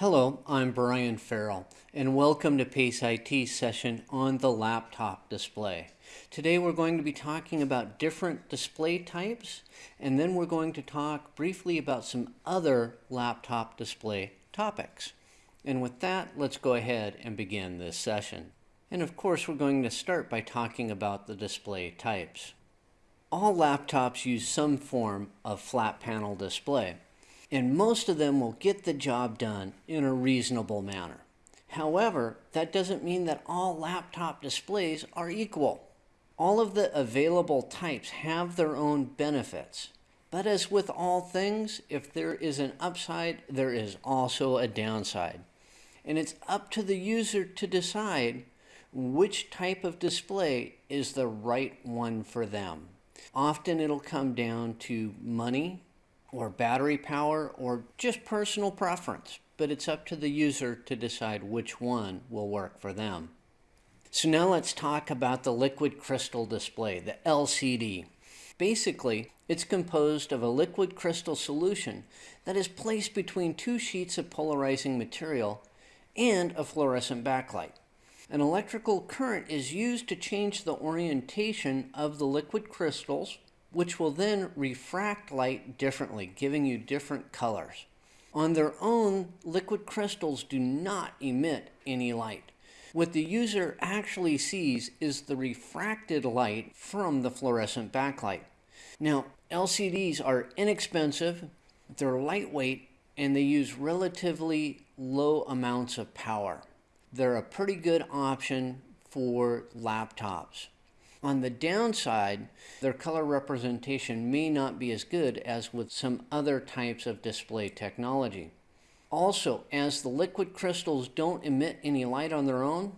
Hello, I'm Brian Farrell, and welcome to PACE IT session on the laptop display. Today we're going to be talking about different display types, and then we're going to talk briefly about some other laptop display topics. And with that, let's go ahead and begin this session. And of course, we're going to start by talking about the display types. All laptops use some form of flat panel display and most of them will get the job done in a reasonable manner. However, that doesn't mean that all laptop displays are equal. All of the available types have their own benefits. But as with all things, if there is an upside, there is also a downside. And it's up to the user to decide which type of display is the right one for them. Often it'll come down to money, or battery power or just personal preference, but it's up to the user to decide which one will work for them. So now let's talk about the liquid crystal display, the LCD. Basically, it's composed of a liquid crystal solution that is placed between two sheets of polarizing material and a fluorescent backlight. An electrical current is used to change the orientation of the liquid crystals which will then refract light differently, giving you different colors. On their own, liquid crystals do not emit any light. What the user actually sees is the refracted light from the fluorescent backlight. Now, LCDs are inexpensive, they're lightweight, and they use relatively low amounts of power. They're a pretty good option for laptops. On the downside, their color representation may not be as good as with some other types of display technology. Also, as the liquid crystals don't emit any light on their own,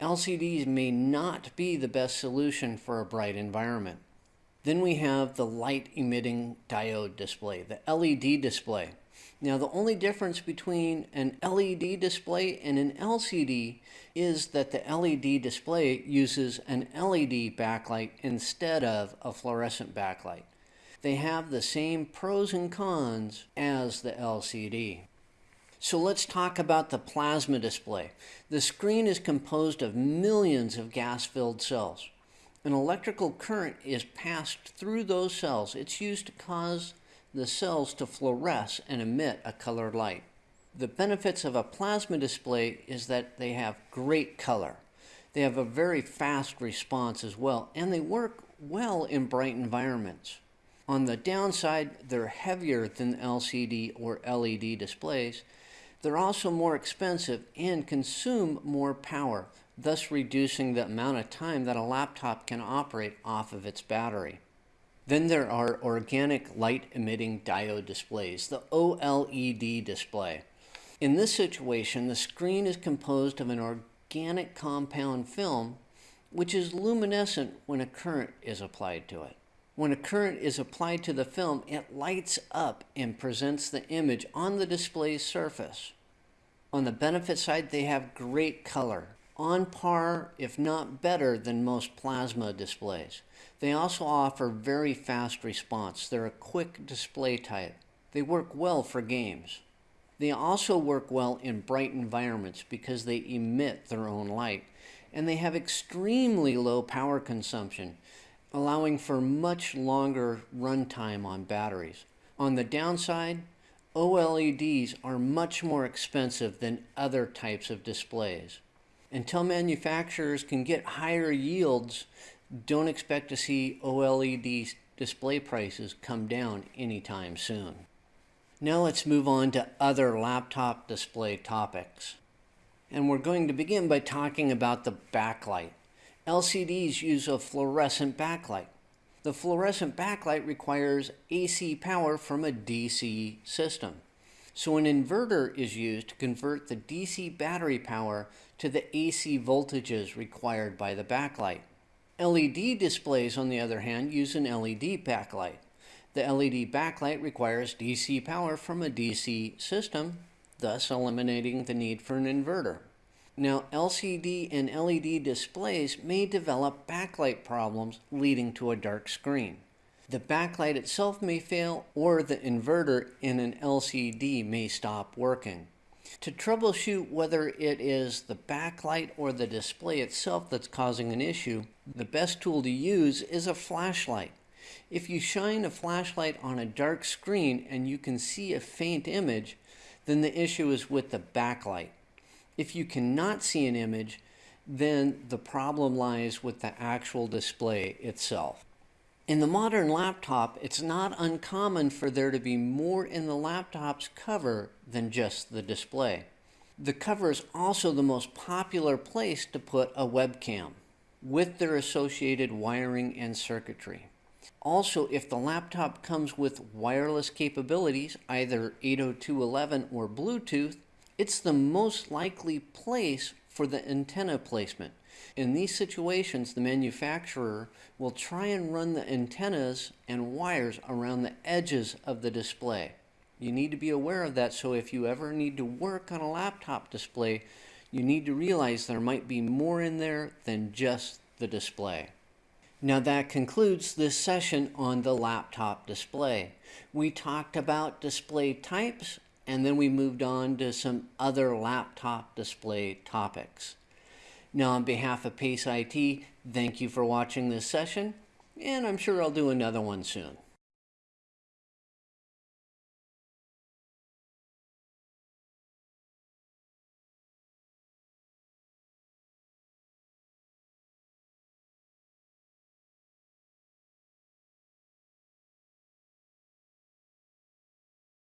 LCDs may not be the best solution for a bright environment. Then we have the light emitting diode display, the LED display. Now the only difference between an LED display and an LCD is that the LED display uses an LED backlight instead of a fluorescent backlight. They have the same pros and cons as the LCD. So let's talk about the plasma display. The screen is composed of millions of gas-filled cells. An electrical current is passed through those cells. It's used to cause the cells to fluoresce and emit a colored light. The benefits of a plasma display is that they have great color. They have a very fast response as well, and they work well in bright environments. On the downside, they're heavier than LCD or LED displays. They're also more expensive and consume more power, thus reducing the amount of time that a laptop can operate off of its battery. Then there are organic light emitting diode displays, the OLED display. In this situation, the screen is composed of an organic compound film which is luminescent when a current is applied to it. When a current is applied to the film, it lights up and presents the image on the display's surface. On the benefit side, they have great color, on par, if not better, than most plasma displays. They also offer very fast response. They're a quick display type. They work well for games. They also work well in bright environments because they emit their own light. And they have extremely low power consumption, allowing for much longer runtime on batteries. On the downside, OLEDs are much more expensive than other types of displays. Until manufacturers can get higher yields, don't expect to see OLED display prices come down anytime soon. Now let's move on to other laptop display topics. And we're going to begin by talking about the backlight. LCDs use a fluorescent backlight. The fluorescent backlight requires AC power from a DC system. So an inverter is used to convert the DC battery power to the AC voltages required by the backlight. LED displays, on the other hand, use an LED backlight. The LED backlight requires DC power from a DC system, thus eliminating the need for an inverter. Now, LCD and LED displays may develop backlight problems leading to a dark screen. The backlight itself may fail or the inverter in an LCD may stop working. To troubleshoot whether it is the backlight or the display itself that's causing an issue, the best tool to use is a flashlight. If you shine a flashlight on a dark screen and you can see a faint image, then the issue is with the backlight. If you cannot see an image, then the problem lies with the actual display itself. In the modern laptop, it's not uncommon for there to be more in the laptop's cover than just the display. The cover is also the most popular place to put a webcam with their associated wiring and circuitry. Also, if the laptop comes with wireless capabilities, either 802.11 or Bluetooth, it's the most likely place for the antenna placement. In these situations, the manufacturer will try and run the antennas and wires around the edges of the display. You need to be aware of that so if you ever need to work on a laptop display, you need to realize there might be more in there than just the display. Now that concludes this session on the laptop display. We talked about display types and then we moved on to some other laptop display topics. Now on behalf of Pace IT, thank you for watching this session and I'm sure I'll do another one soon.